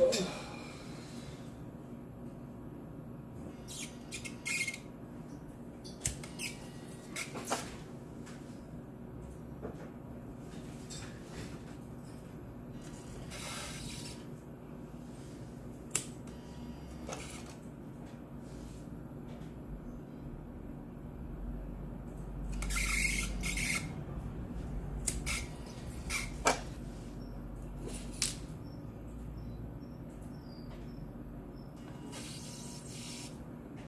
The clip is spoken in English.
Oh.